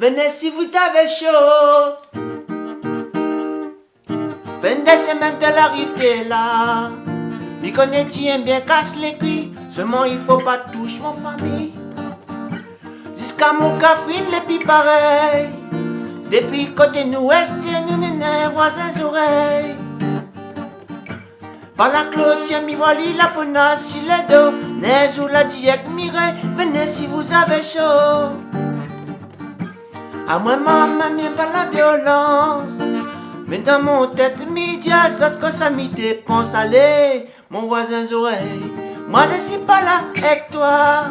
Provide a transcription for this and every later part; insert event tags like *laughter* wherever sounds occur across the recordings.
venez si vous avez chaud. Venez semaine de l'arrivée là. Les connaît bien casse les cuits. Seulement il faut pas toucher mon famille. Jusqu'à mon café, les pis pareil. Depuis côté ouest, nous n'en voisins oreilles. Par la clôture, mi voilà la bonasse sur les dos. N'est ou la diète mirée, venez si vous avez chaud. À moi, maman, mais pas la violence. Mais dans mon tête, midi, ça que ça m'y dépense. Allez, mon voisin oreilles. Moi, je suis pas là avec toi.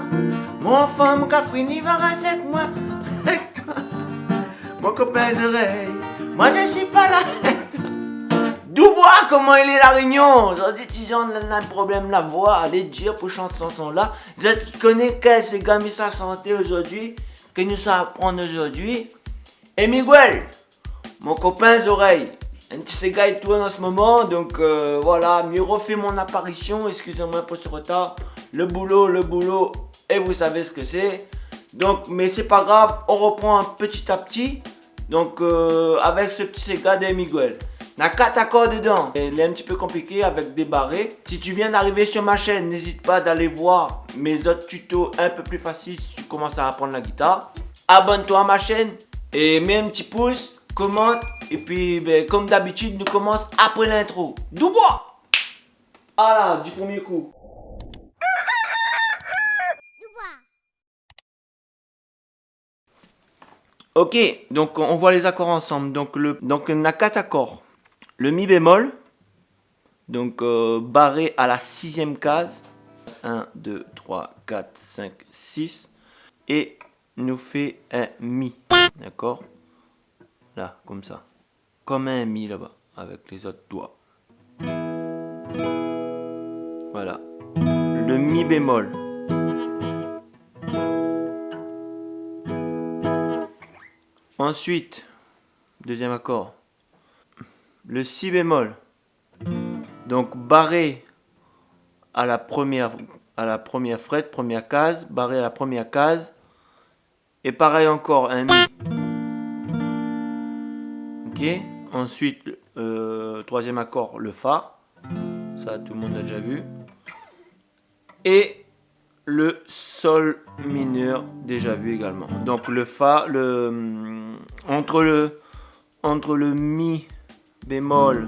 Mon femme, il va rester avec moi. Avec toi. Mon copain oreilles. Moi, je suis pas là avec toi. Dubois, comment il est la réunion? Les gens ont un problème la voix. Allez dire pour chanter ce son-là. Vous êtes qui connaît quel c'est gagné sa santé aujourd'hui? Que nous apprendre aujourd'hui. Et Miguel, mon copain oreilles. Un petit gars et tout en ce moment, donc euh, voilà, mieux refait mon apparition, excusez-moi pour ce retard. Le boulot, le boulot, et vous savez ce que c'est. Donc, mais c'est pas grave, on reprend petit à petit. Donc, euh, avec ce petit Sega de Miguel. N'a quatre accords dedans. Il est un petit peu compliqué avec des barrés. Si tu viens d'arriver sur ma chaîne, n'hésite pas d'aller voir mes autres tutos un peu plus faciles commences à apprendre la guitare. Abonne-toi à ma chaîne et mets un petit pouce commente. Et puis, ben, comme d'habitude, nous commence après l'intro. Dubois Ah du premier coup. Ok, donc on voit les accords ensemble. Donc, le, donc on a quatre accords. Le mi bémol, donc euh, barré à la sixième case. 1, 2, 3, 4, 5, 6. Et nous fait un mi. D'accord? Comme ça. Comme un mi là-bas, avec les autres doigts. Voilà. Le mi bémol. Ensuite, deuxième accord. Le si bémol. Donc barré à la première à la première frette, première case, barré à la première case. Et pareil encore, un mi. Ensuite, euh, troisième accord, le Fa. Ça, tout le monde a déjà vu. Et le Sol mineur, déjà vu également. Donc le Fa, le, mm, entre, le, entre le Mi bémol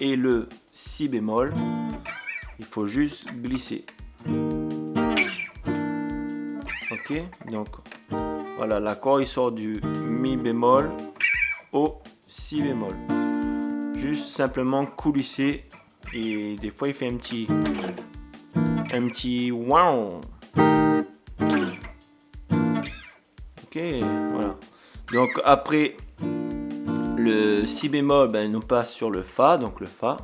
et le Si bémol, il faut juste glisser. Ok, donc voilà, l'accord il sort du Mi bémol au si bémol. Juste simplement coulisser et des fois il fait un petit un petit wow. Ok, voilà. Donc après le si bémol, ben, nous passe sur le fa, donc le fa.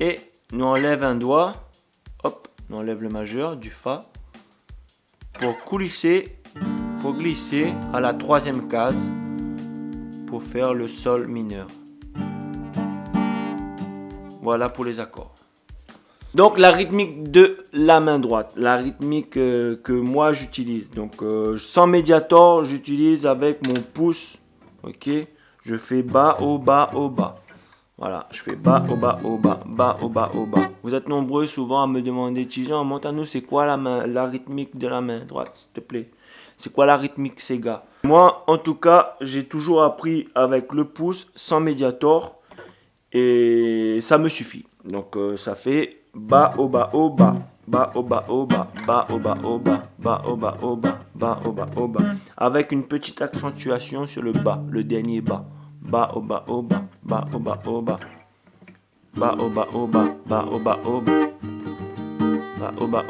Et nous enlève un doigt, hop, nous enlève le majeur du fa pour coulisser, pour glisser à la troisième case pour faire le sol mineur. Voilà pour les accords. Donc la rythmique de la main droite, la rythmique euh, que moi j'utilise. Donc euh, sans médiator, j'utilise avec mon pouce. Ok, je fais bas, au bas, au bas. Voilà, je fais bas, au bas, au bas, bas, au bas, au bas. Vous êtes nombreux souvent à me demander, Tijan, monte à nous, c'est quoi la, main, la rythmique de la main droite, s'il te plaît c'est quoi la rythmique Sega Moi, en tout cas, j'ai toujours appris avec le pouce, sans médiator. Et ça me suffit. Donc, euh, ça fait bas, au bas, au bas. Bas, au bas, au bas. Bas, au bas, au bas. Bas, au bas, au bas. Bas, au bas, au bas. Avec une petite accentuation sur le bas, le dernier bas. Bas, au bas, au bas. Bas, au bas, au bas. Bas, au bas, au bas. Bas, au bas,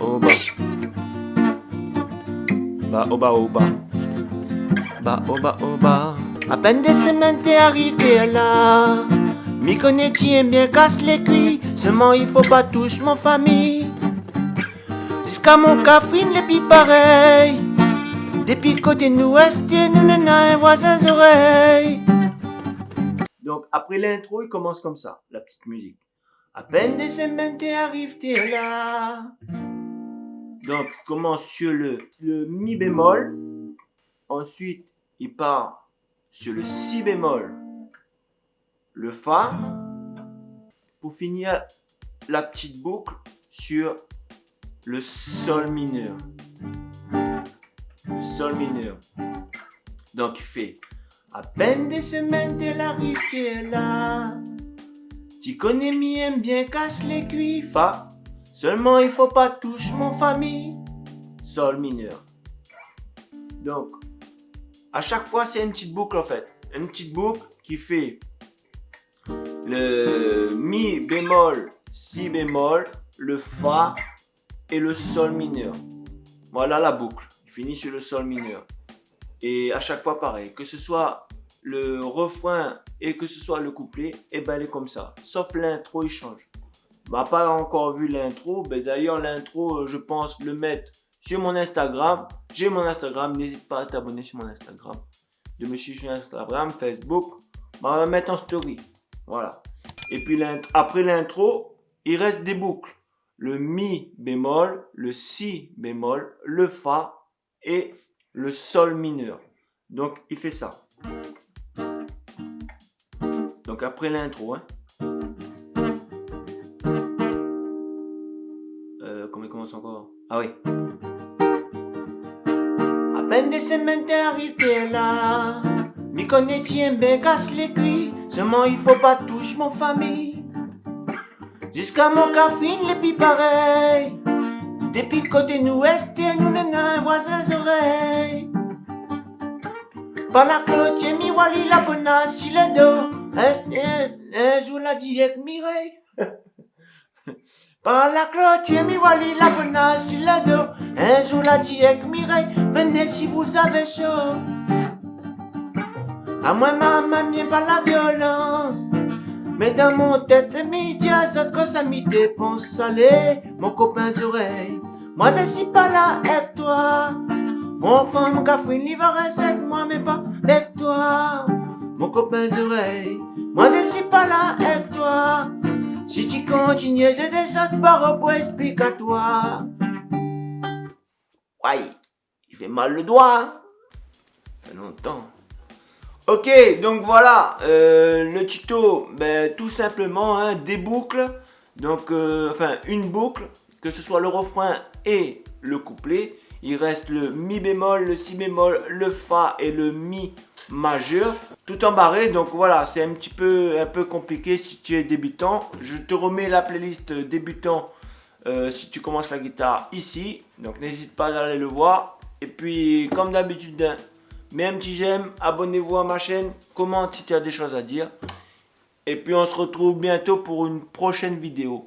au bas. Ba oba. Ba oba. À peine des semaines t'es arrivé là. M'y connais tiens bien casse les cuits. Seulement il faut pas toucher mon famille. Jusqu'à mon café les pis pareil. Depuis côté ouest, nous n'en un voisin oreilles. Donc après l'intro, il commence comme ça, la petite musique. À peine des semaines t'es là. Donc, commence sur le, le mi bémol. ensuite, il part sur le si bémol, le fa, pour finir la petite boucle sur le sol mineur. Sol mineur. Donc il fait à peine des semaines de l'arrivée là. Tu connais bien bien casse les cuits, fa. Seulement il faut pas toucher mon famille. Sol mineur. Donc, à chaque fois c'est une petite boucle en fait. Une petite boucle qui fait le mi bémol, si bémol, le fa et le sol mineur. Voilà la boucle. Il finit sur le sol mineur. Et à chaque fois pareil, que ce soit le refrain et que ce soit le couplet, et eh ben elle est comme ça. Sauf l'intro, il change. M'a pas encore vu l'intro, ben d'ailleurs l'intro, je pense le mettre sur mon Instagram. J'ai mon Instagram, n'hésite pas à t'abonner sur mon Instagram. De me suivre sur Instagram, Facebook, on va mettre en story. Voilà. Et puis après l'intro, il reste des boucles. Le mi bémol, le si bémol, le fa et le sol mineur. Donc il fait ça. Donc après l'intro, hein. Euh, comment il commence encore? Ah oui. À peine des semaines t'es arrivé là. Mi connaît bien casse les cuits. Seulement il faut pas toucher mon famille. Jusqu'à mon café, les pis pareil. Depuis côté nous est, nous n'en voisins oreilles. Par la cloche, mi wali la bonasse, si le dos. Un jour la avec Mireille. *laughs* Par la cloche, mi wali la bonasse, si le dos. Un jour la avec Mireille. Venez si vous avez chaud. À moi, maman, m'y pas la violence. Mais dans mon tête, midi à que ça m'y dépense salé, mon copain oreilles. Moi, je suis pas là avec toi? Mon enfant, mon café, il va rester moi, mais pas avec toi. Mon copain oreilles. Moi, je suis pas là avec toi? Si tu continues, je descends barre pour expliquer à toi. Ouais, il fait mal le doigt. Ça longtemps. Ok, donc voilà, euh, le tuto, ben, tout simplement, hein, des boucles, donc, euh, enfin, une boucle, que ce soit le refrain et le couplet. Il reste le mi bémol, le si bémol, le fa et le mi majeur, tout embarré. Donc voilà, c'est un petit peu, un peu compliqué si tu es débutant. Je te remets la playlist débutant euh, si tu commences la guitare ici. Donc n'hésite pas à aller le voir. Et puis, comme d'habitude, hein, Mets un petit j'aime, abonnez-vous à ma chaîne, commente si tu as des choses à dire. Et puis on se retrouve bientôt pour une prochaine vidéo.